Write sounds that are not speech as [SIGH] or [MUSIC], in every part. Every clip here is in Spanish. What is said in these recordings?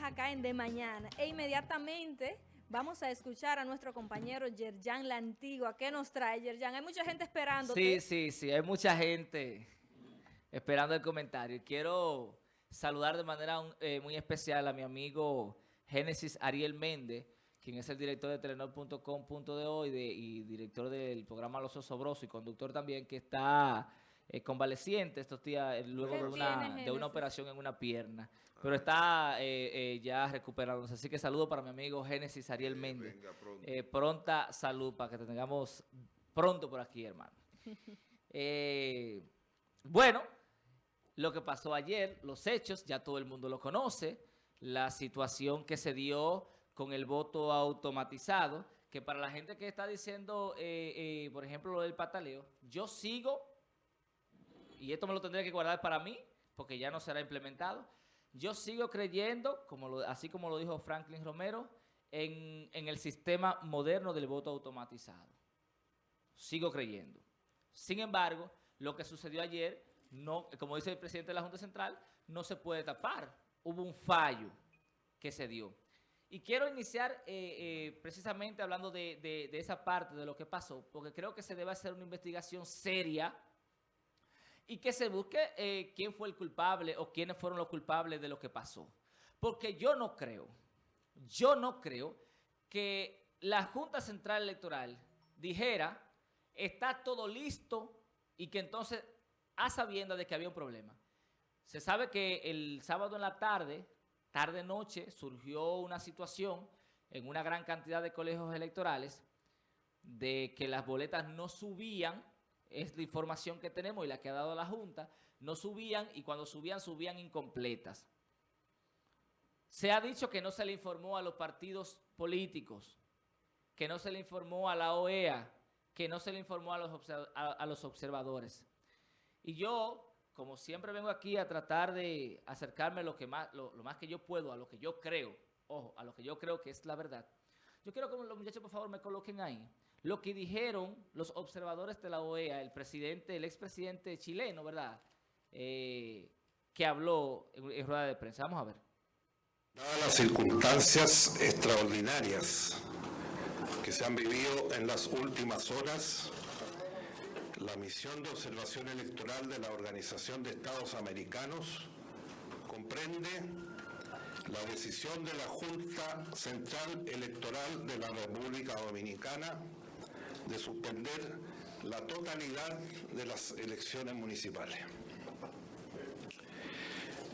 Estamos acá en De Mañana e inmediatamente vamos a escuchar a nuestro compañero Yerjan La Antigua. ¿Qué nos trae, Yerjan? Hay mucha gente esperando. Sí, sí, sí, hay mucha gente esperando el comentario. Quiero saludar de manera eh, muy especial a mi amigo Génesis Ariel Méndez, quien es el director de Telenor.com.de y, y director del programa Los Osobrosos y conductor también, que está eh, convaleciente estos días eh, luego de una, de una operación en una pierna. Pero está eh, ya recuperándose. Así que saludo para mi amigo Génesis Ariel Méndez. pronta salud para que te tengamos pronto por aquí, hermano. [LAUGHS] bueno, lo que pasó ayer, los hechos, ya todo el mundo lo conoce. La situación que se dio con el voto automatizado, que para la gente que está diciendo, por ejemplo, lo del pataleo, yo sigo y esto me lo tendré que guardar para mí, porque ya no será implementado. Yo sigo creyendo, así como lo dijo Franklin Romero, en, el sistema moderno del voto automatizado. Sigo creyendo. Sin embargo, lo que sucedió ayer, no, como dice el presidente de la Junta Central, no se puede tapar. Hubo un fallo que se dio. Y quiero iniciar eh, eh, precisamente hablando de esa parte de lo que pasó, porque creo que se debe hacer una investigación seria y que se busque eh, quién fue el culpable o quiénes fueron los culpables de lo que pasó. Porque yo no creo, yo no creo que la Junta Central Electoral dijera, está todo listo y que entonces, a sabienda de que había un problema. Se sabe que el sábado en la tarde, tarde-noche, surgió una situación en una gran cantidad de colegios electorales de que las boletas no subían es la información que tenemos y la que ha dado la Junta, no subían y cuando subían, subían incompletas. Se ha dicho que no se le informó a los partidos políticos, que no se le informó a la OEA, que no se le informó a los, observadores. Y yo, como siempre vengo aquí a tratar de acercarme lo, más, lo más que yo puedo a lo que yo creo, ojo, a lo que yo creo que es la verdad, yo quiero que los muchachos por favor me coloquen ahí lo que dijeron los observadores de la OEA, el presidente, el expresidente chileno, ¿verdad? Eh, que habló en, rueda de prensa. Vamos a ver. Dadas las circunstancias extraordinarias que se han vivido en las últimas horas, la misión de observación electoral de la Organización de Estados Americanos comprende la decisión de la Junta Central Electoral de la República Dominicana de suspender la totalidad de las elecciones municipales.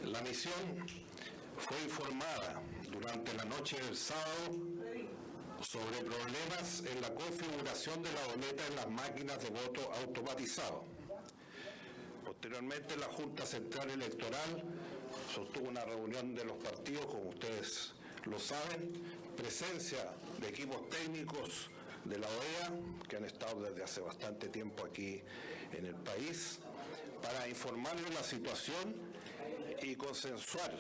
La misión fue informada durante la noche del sábado sobre problemas en la configuración de la boleta en las máquinas de voto automatizado. Posteriormente, la Junta Central Electoral sostuvo una reunión de los partidos, como ustedes lo saben, presencia de equipos técnicos de la OEA, que han estado desde hace bastante tiempo aquí en el país, para informarles la situación y consensuar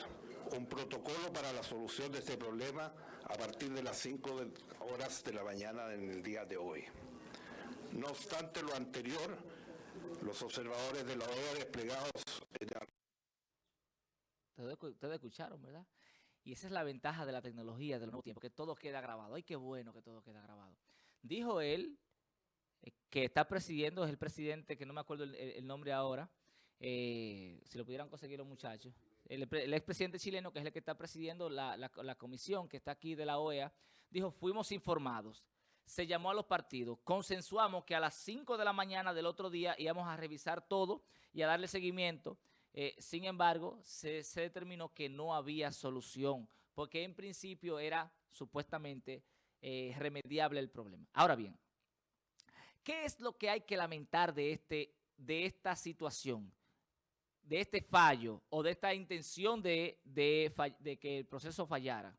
un protocolo para la solución de este problema a partir de las 5 horas de la mañana en el día de hoy. No obstante lo anterior, los observadores de la OEA desplegados Ustedes escucharon, ¿verdad? Y esa es la ventaja de la tecnología del nuevo tiempo, que todo queda grabado. Ay, qué bueno que todo queda grabado. Dijo él eh, que está presidiendo, es el presidente, que no me acuerdo el, nombre ahora, eh, si lo pudieran conseguir los muchachos, el, expresidente chileno, que es el que está presidiendo la, comisión que está aquí de la OEA, dijo, fuimos informados, se llamó a los partidos, consensuamos que a las 5 de la mañana del otro día íbamos a revisar todo y a darle seguimiento, eh, sin embargo, se determinó que no había solución, porque en principio era supuestamente eh, remediable el problema. Ahora bien, ¿qué es lo que hay que lamentar de, este, de esta situación? de este fallo o de esta intención de, que el proceso fallara,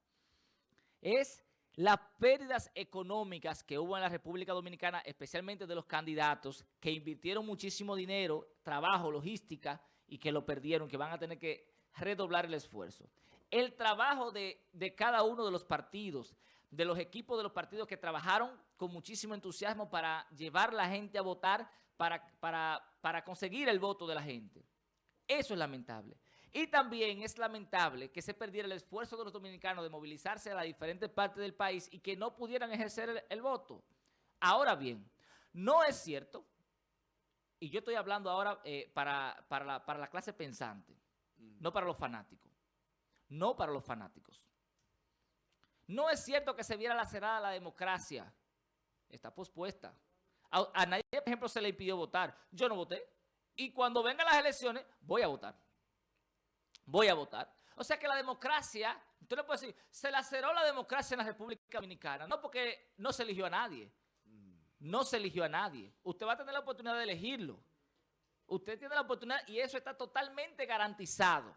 es las pérdidas económicas que hubo en la República Dominicana, especialmente de los candidatos que invirtieron muchísimo dinero, trabajo, logística, y que lo perdieron, que van a tener que redoblar el esfuerzo. El trabajo de cada uno de los partidos, de los equipos de los partidos que trabajaron con muchísimo entusiasmo para llevar la gente a votar, para, para, para conseguir el voto de la gente. Eso es lamentable. Y también es lamentable que se perdiera el esfuerzo de los dominicanos de movilizarse a las diferentes partes del país y que no pudieran ejercer el, voto. Ahora bien, no es cierto, y yo estoy hablando ahora eh, para, para, la, para la clase pensante, no para los fanáticos, no para los fanáticos. No es cierto que se viera lacerada la democracia, está pospuesta. A, a nadie, por ejemplo, se le impidió votar. Yo no voté. Y cuando vengan las elecciones, voy a votar. Voy a votar. O sea que la democracia, usted le puede decir, se laceró la democracia en la República Dominicana. No porque no se eligió a nadie. No se eligió a nadie. Usted va a tener la oportunidad de elegirlo. Usted tiene la oportunidad y eso está totalmente garantizado.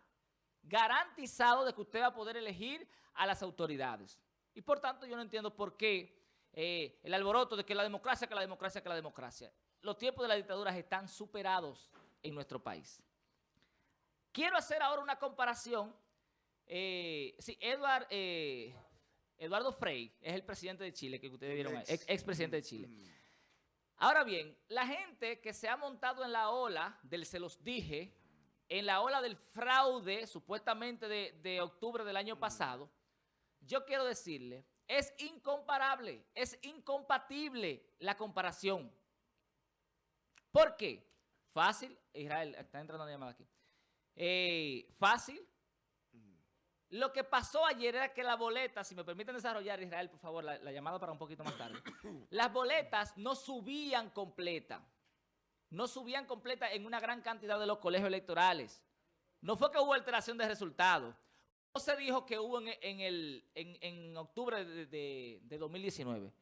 Garantizado de que usted va a poder elegir a las autoridades. Y por tanto yo no entiendo por qué eh, el alboroto de que la democracia, que la democracia, que la democracia. Los tiempos de las dictaduras están superados en nuestro país. Quiero hacer ahora una comparación. Eh, sí, Edward, eh, Eduardo Frei es el presidente de Chile, que ustedes vieron, ex, ex presidente de Chile. Mm. Ahora bien, la gente que se ha montado en la ola del se los dije, en la ola del fraude, supuestamente de, octubre del año pasado, yo quiero decirle es incomparable, es incompatible la comparación. ¿Por qué? Fácil, Israel, está entrando una llamada aquí. Eh, fácil. Lo que pasó ayer era que la boleta, si me permiten desarrollar, Israel, por favor, la, la llamada para un poquito más tarde. Las boletas no subían completa. No subían completa en una gran cantidad de los colegios electorales. No fue que hubo alteración de resultados no se dijo que hubo en, el, en, octubre de, de, de, 2019.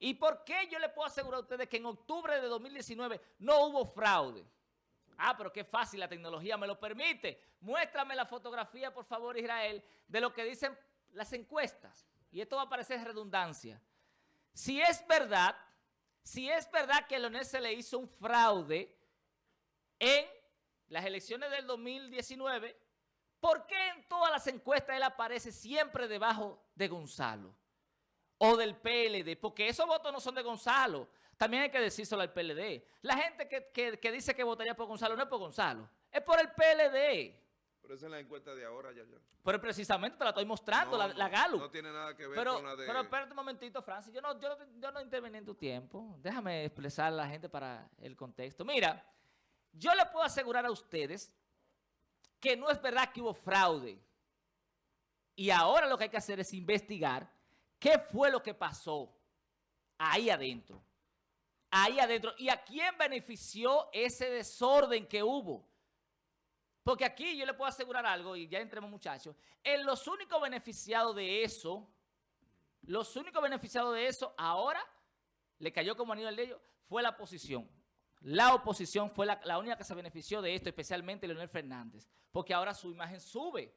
¿Y por qué yo le puedo asegurar a ustedes que en octubre de 2019 no hubo fraude? Ah, pero qué fácil, la tecnología me lo permite. Muéstrame la fotografía, por favor, Israel, de lo que dicen las encuestas. Y esto va a parecer redundancia. Si es verdad, si es verdad que a Leonel se le hizo un fraude en las elecciones del 2019, ¿Por qué en todas las encuestas él aparece siempre debajo de Gonzalo? O del PLD, porque esos votos no son de Gonzalo. También hay que decírselo al PLD. La gente que, que, que dice que votaría por Gonzalo no es por Gonzalo, es por el PLD. Pero esa es la encuesta de ahora, ya, ya. Pero precisamente te la estoy mostrando, no, la, la Galo. No tiene nada que ver pero, con la de... Pero espérate un momentito, Francis. Yo no, yo, yo no intervení en tu tiempo. Déjame expresar a la gente para el contexto. Mira, yo le puedo asegurar a ustedes que no es verdad que hubo fraude. Y ahora lo que hay que hacer es investigar qué fue lo que pasó ahí adentro. Ahí adentro. ¿Y a quién benefició ese desorden que hubo? Porque aquí yo le puedo asegurar algo, y ya entremos muchachos, en los únicos beneficiados de eso, los únicos beneficiados de eso, ahora le cayó como anillo al dedo, fue la oposición. La oposición fue la, única que se benefició de esto, especialmente Leonel Fernández, porque ahora su imagen sube,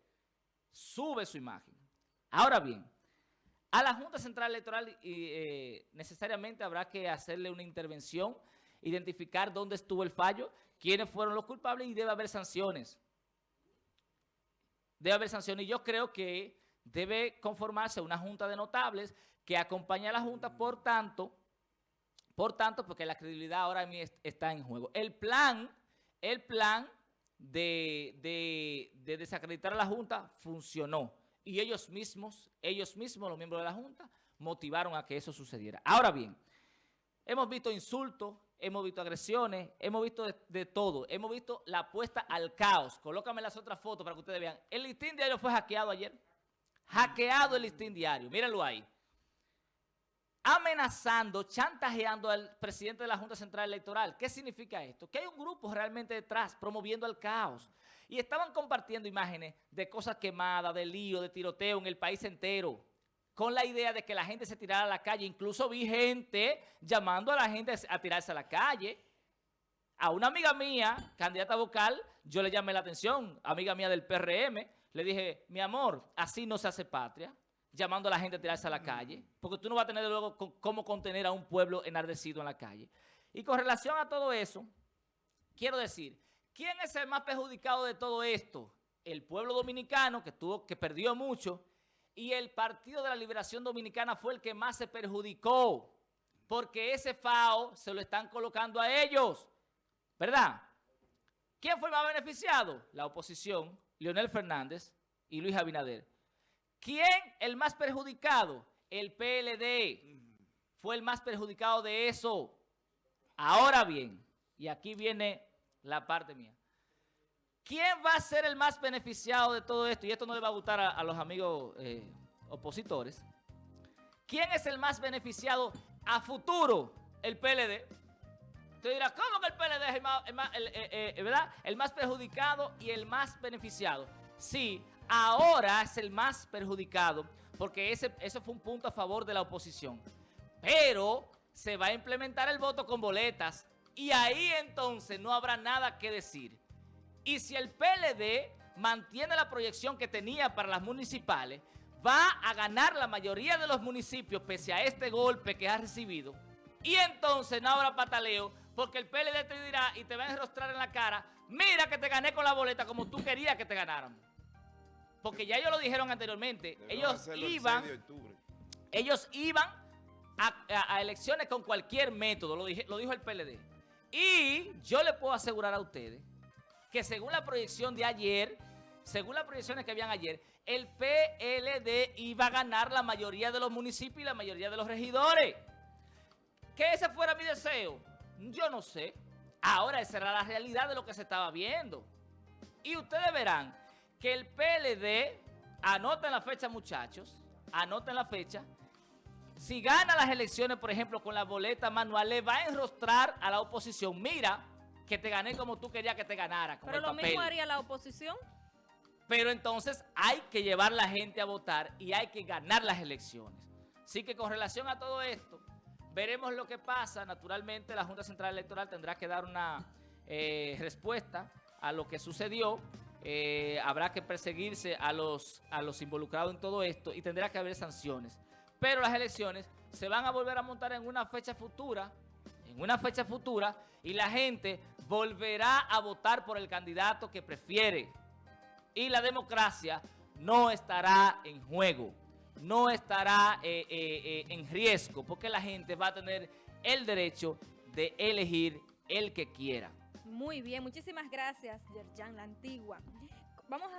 sube su imagen. Ahora bien, a la Junta Central Electoral eh, necesariamente habrá que hacerle una intervención, identificar dónde estuvo el fallo, quiénes fueron los culpables y debe haber sanciones. Debe haber sanciones y yo creo que debe conformarse una Junta de Notables que acompañe a la Junta, por tanto por tanto, porque la credibilidad ahora está en juego. El plan, el plan de, de, de, desacreditar a la Junta funcionó. Y ellos mismos, ellos mismos, los miembros de la Junta, motivaron a que eso sucediera. Ahora bien, hemos visto insultos, hemos visto agresiones, hemos visto de, todo. Hemos visto la apuesta al caos. Colócame las otras fotos para que ustedes vean. El listín diario fue hackeado ayer. Hackeado el listín diario. Mírenlo ahí amenazando, chantajeando al presidente de la Junta Central Electoral. ¿Qué significa esto? Que hay un grupo realmente detrás promoviendo el caos. Y estaban compartiendo imágenes de cosas quemadas, de lío, de tiroteo en el país entero, con la idea de que la gente se tirara a la calle. Incluso vi gente llamando a la gente a tirarse a la calle. A una amiga mía, candidata vocal, yo le llamé la atención, amiga mía del PRM, le dije, mi amor, así no se hace patria llamando a la gente a tirarse a la calle, porque tú no vas a tener luego cómo contener a un pueblo enardecido en la calle. Y con relación a todo eso, quiero decir, ¿quién es el más perjudicado de todo esto? El pueblo dominicano, que, tuvo, que perdió mucho, y el Partido de la Liberación Dominicana fue el que más se perjudicó, porque ese FAO se lo están colocando a ellos, ¿verdad? ¿Quién fue el más beneficiado? La oposición, Leonel Fernández y Luis Abinader. ¿Quién el más perjudicado? El PLD. Fue el más perjudicado de eso. Ahora bien, y aquí viene la parte mía. ¿Quién va a ser el más beneficiado de todo esto? Y esto no le va a gustar a, los amigos eh, opositores. ¿Quién es el más beneficiado a futuro? El PLD. Usted dirá, ¿cómo que el PLD es el más, eh, eh, ¿verdad? el más perjudicado y el más beneficiado? Sí, ahora es el más perjudicado porque ese, eso fue un punto a favor de la oposición. Pero se va a implementar el voto con boletas y ahí entonces no habrá nada que decir. Y si el PLD mantiene la proyección que tenía para las municipales, va a ganar la mayoría de los municipios pese a este golpe que ha recibido. Y entonces no habrá pataleo porque el PLD te dirá y te va a enrostrar en la cara, mira que te gané con la boleta como tú querías que te ganaran. Porque ya ellos lo dijeron anteriormente, ellos el iban 6 de octubre. ellos iban a, a- a elecciones con cualquier método, lo, dije- lo dijo el PLD. Y yo le puedo asegurar a ustedes que según la proyección de ayer, según las proyecciones que habían ayer, el PLD iba a ganar la mayoría de los municipios y la mayoría de los regidores. Que ese fuera mi deseo, yo no sé. Ahora esa era la realidad de lo que se estaba viendo. Y ustedes verán que el PLD, anoten la fecha muchachos, anoten la fecha, si gana las elecciones, por ejemplo, con la boleta manual, le va a enrostrar a la oposición, mira, que te gané como tú querías que te ganara, Pero lo papel. mismo haría la oposición. Pero entonces hay que llevar la gente a votar y hay que ganar las elecciones. Así que con relación a todo esto, veremos lo que pasa. Naturalmente, la Junta Central Electoral tendrá que dar una eh, respuesta a lo que sucedió. Eh, habrá que perseguirse a los, a los involucrados en todo esto y tendrá que haber sanciones. Pero las elecciones se van a volver a montar en una fecha futura, en una fecha futura, y la gente volverá a votar por el candidato que prefiere y la democracia no estará en juego, no estará eh, eh, eh, en riesgo, porque la gente va a tener el derecho de elegir el que quiera. Muy bien, muchísimas gracias, Yerjan La Antigua. Vamos a